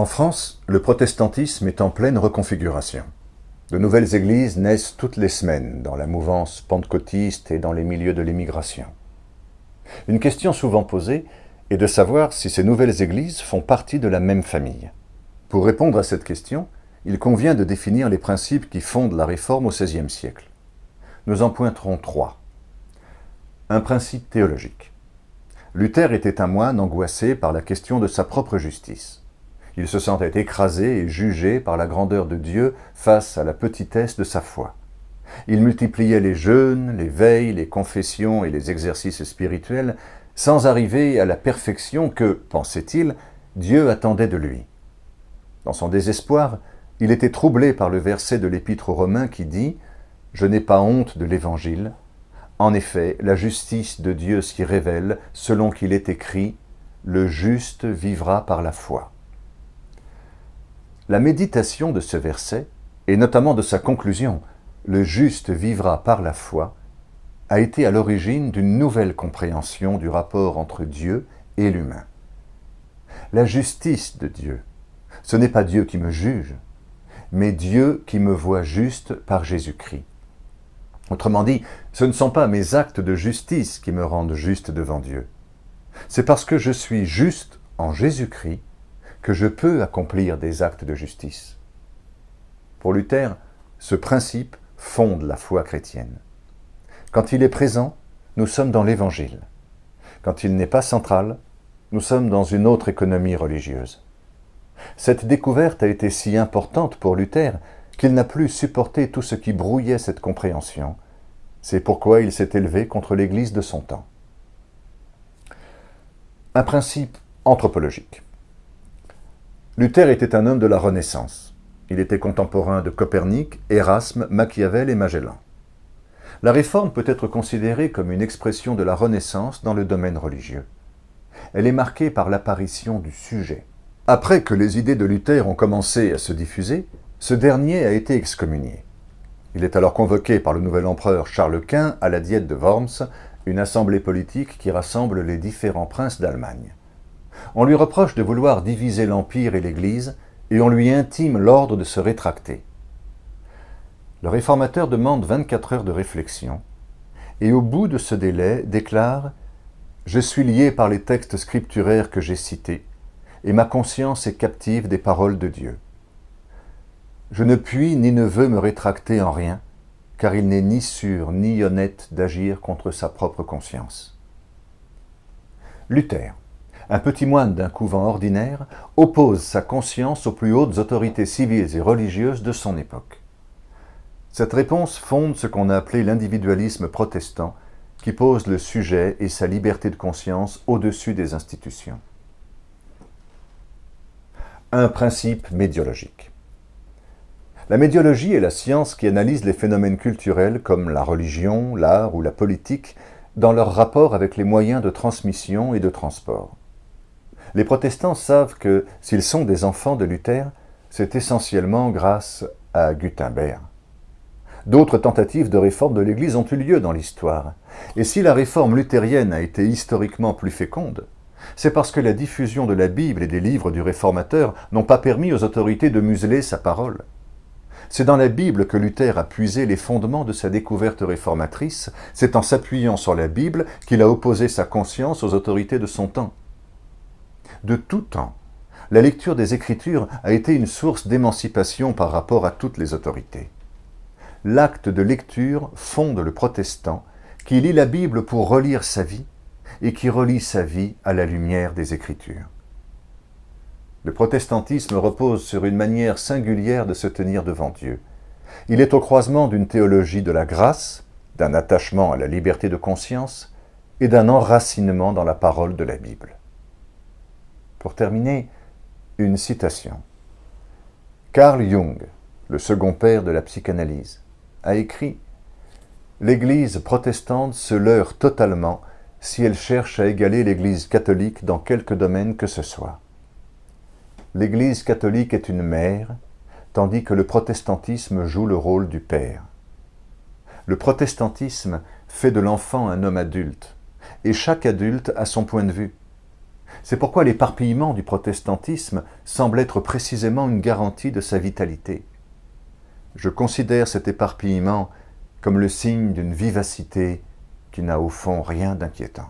En France, le protestantisme est en pleine reconfiguration. De nouvelles églises naissent toutes les semaines dans la mouvance pentecôtiste et dans les milieux de l'immigration. Une question souvent posée est de savoir si ces nouvelles églises font partie de la même famille. Pour répondre à cette question, il convient de définir les principes qui fondent la réforme au XVIe siècle. Nous en pointerons trois. Un principe théologique. Luther était un moine angoissé par la question de sa propre justice. Il se sentait écrasé et jugé par la grandeur de Dieu face à la petitesse de sa foi. Il multipliait les jeûnes, les veilles, les confessions et les exercices spirituels sans arriver à la perfection que, pensait-il, Dieu attendait de lui. Dans son désespoir, il était troublé par le verset de l'Épître aux Romains qui dit « Je n'ai pas honte de l'Évangile. En effet, la justice de Dieu s'y révèle selon qu'il est écrit « Le juste vivra par la foi ». La méditation de ce verset, et notamment de sa conclusion « Le juste vivra par la foi », a été à l'origine d'une nouvelle compréhension du rapport entre Dieu et l'humain. La justice de Dieu, ce n'est pas Dieu qui me juge, mais Dieu qui me voit juste par Jésus-Christ. Autrement dit, ce ne sont pas mes actes de justice qui me rendent juste devant Dieu. C'est parce que je suis juste en Jésus-Christ que je peux accomplir des actes de justice. Pour Luther, ce principe fonde la foi chrétienne. Quand il est présent, nous sommes dans l'Évangile. Quand il n'est pas central, nous sommes dans une autre économie religieuse. Cette découverte a été si importante pour Luther qu'il n'a plus supporté tout ce qui brouillait cette compréhension. C'est pourquoi il s'est élevé contre l'Église de son temps. Un principe anthropologique. Luther était un homme de la Renaissance. Il était contemporain de Copernic, Erasme, Machiavel et Magellan. La réforme peut être considérée comme une expression de la Renaissance dans le domaine religieux. Elle est marquée par l'apparition du sujet. Après que les idées de Luther ont commencé à se diffuser, ce dernier a été excommunié. Il est alors convoqué par le nouvel empereur Charles Quint à la diète de Worms, une assemblée politique qui rassemble les différents princes d'Allemagne. On lui reproche de vouloir diviser l'Empire et l'Église, et on lui intime l'ordre de se rétracter. Le réformateur demande 24 heures de réflexion, et au bout de ce délai déclare « Je suis lié par les textes scripturaires que j'ai cités, et ma conscience est captive des paroles de Dieu. Je ne puis ni ne veux me rétracter en rien, car il n'est ni sûr ni honnête d'agir contre sa propre conscience. » Luther un petit moine d'un couvent ordinaire oppose sa conscience aux plus hautes autorités civiles et religieuses de son époque. Cette réponse fonde ce qu'on a appelé l'individualisme protestant, qui pose le sujet et sa liberté de conscience au-dessus des institutions. Un principe médiologique. La médiologie est la science qui analyse les phénomènes culturels comme la religion, l'art ou la politique dans leur rapport avec les moyens de transmission et de transport. Les protestants savent que s'ils sont des enfants de Luther, c'est essentiellement grâce à Gutenberg. D'autres tentatives de réforme de l'Église ont eu lieu dans l'histoire. Et si la réforme luthérienne a été historiquement plus féconde, c'est parce que la diffusion de la Bible et des livres du réformateur n'ont pas permis aux autorités de museler sa parole. C'est dans la Bible que Luther a puisé les fondements de sa découverte réformatrice, c'est en s'appuyant sur la Bible qu'il a opposé sa conscience aux autorités de son temps de tout temps. La lecture des Écritures a été une source d'émancipation par rapport à toutes les autorités. L'acte de lecture fonde le protestant qui lit la Bible pour relire sa vie et qui relie sa vie à la lumière des Écritures. Le protestantisme repose sur une manière singulière de se tenir devant Dieu. Il est au croisement d'une théologie de la grâce, d'un attachement à la liberté de conscience et d'un enracinement dans la parole de la Bible. Pour terminer, une citation. Carl Jung, le second père de la psychanalyse, a écrit « L'Église protestante se leurre totalement si elle cherche à égaler l'Église catholique dans quelque domaine que ce soit. L'Église catholique est une mère, tandis que le protestantisme joue le rôle du père. Le protestantisme fait de l'enfant un homme adulte, et chaque adulte a son point de vue. C'est pourquoi l'éparpillement du protestantisme semble être précisément une garantie de sa vitalité. Je considère cet éparpillement comme le signe d'une vivacité qui n'a au fond rien d'inquiétant.